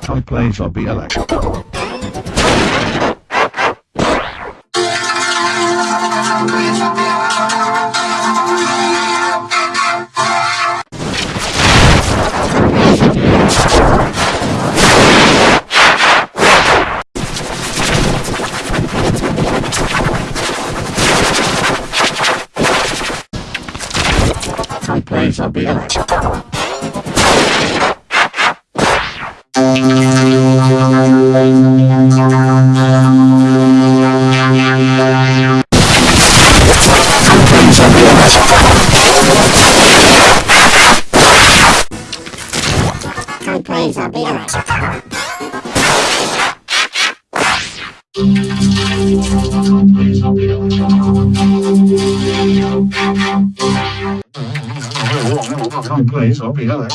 electrical. Some plays will be electrical. Some plays brains will be alright. Brains will be alright.